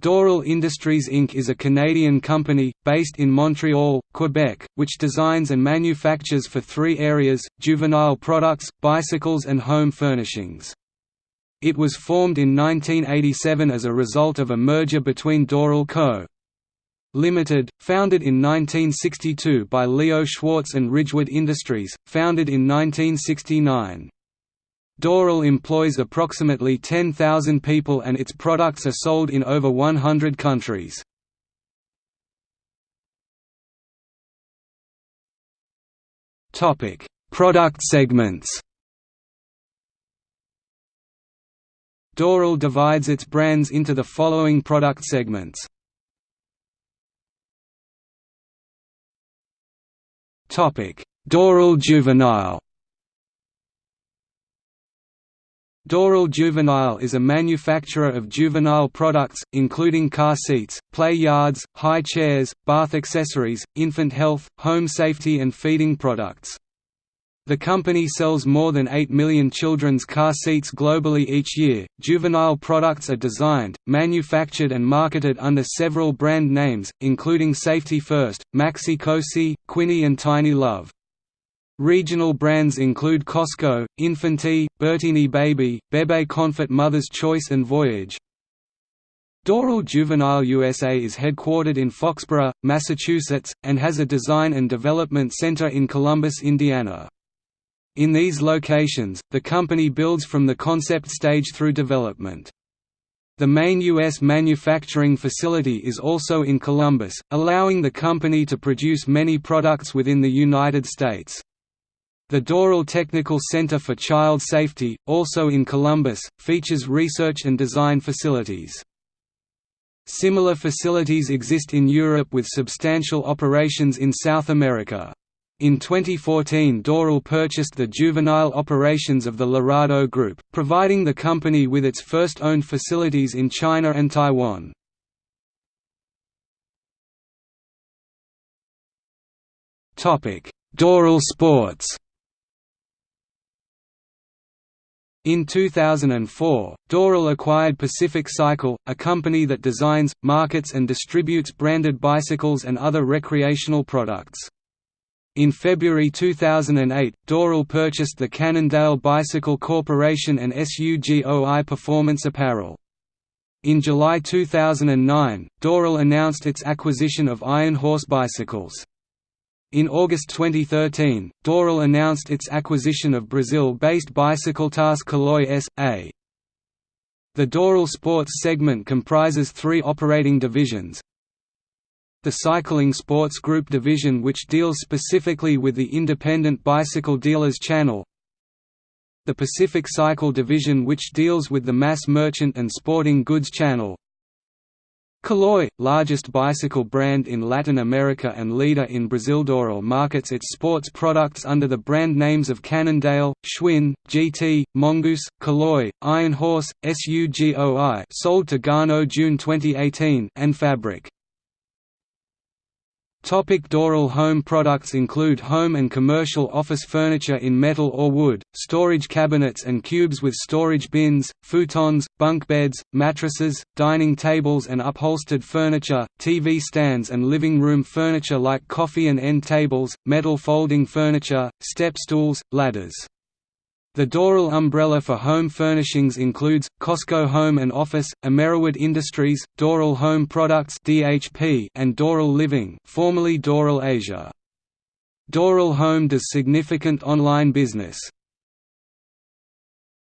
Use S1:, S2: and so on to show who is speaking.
S1: Dorel Industries Inc. is a Canadian company, based in Montreal, Quebec, which designs and manufactures for three areas, juvenile products, bicycles and home furnishings. It was formed in 1987 as a result of a merger between Dorel Co. Limited, founded in 1962 by Leo Schwartz and Ridgewood Industries, founded in 1969. Dorel employs approximately 10,000 people and its products are sold in over 100 countries. Topic: Product segments Dorel divides its brands into the following product segments. Topic: Dorel Juvenile Dorel Juvenile is a manufacturer of juvenile products, including car seats, play yards, high chairs, bath accessories, infant health, home safety and feeding products. The company sells more than 8 million children's car seats globally each year. Juvenile products are designed, manufactured, and marketed under several brand names, including Safety First, Maxi Cosi, Quinny, and Tiny Love. Regional brands include Cosco, Infanti, Bertini Baby, Bebe Confort Mother's Choice and Voyage. Dorel Juvenile USA is headquartered in Foxborough, Massachusetts, and has a design and development center in Columbus, Indiana. In these locations, the company builds from the concept stage through development. The main U.S. manufacturing facility is also in Columbus, allowing the company to produce many products within the United States. The Dorel Technical Center for Child Safety, also in Columbus, features research and design facilities. Similar facilities exist in Europe with substantial operations in South America. In 2014 Dorel purchased the juvenile operations of the Lerado Group, providing the company with its first owned facilities in China and Taiwan. Dorel Sports In 2004, Dorel acquired Pacific Cycle, a company that designs, markets and distributes branded bicycles and other recreational products. In February 2008, Dorel purchased the Cannondale Bicycle Corporation and SUGOI Performance Apparel. In July 2009, Dorel announced its acquisition of Iron Horse Bicycles. In August 2013, Dorel announced its acquisition of Brazil-based Bicicletas Caloi S.A. The Dorel Sports segment comprises three operating divisions. The Cycling Sports Group division which deals specifically with the independent bicycle dealers channel. The Pacific Cycle division which deals with the mass merchant and sporting goods channel. Caloi, largest bicycle brand in Latin America and leader in Brazil Dorel markets its sports products under the brand names of Cannondale, Schwinn, GT, Mongoose, Caloi, Iron Horse, SUGOI sold to Garneau June 2018 and Fabric. Topic Dorel home products include home and commercial office furniture in metal or wood, storage cabinets and cubes with storage bins, futons, bunk beds, mattresses, dining tables and upholstered furniture, TV stands and living room furniture like coffee and end tables, metal folding furniture, step stools, ladders. The Dorel umbrella for home furnishings includes, Cosco Home and Office, Ameriwood Industries, Dorel Home Products and Dorel Living formerly Dorel Asia. Dorel Home does significant online business.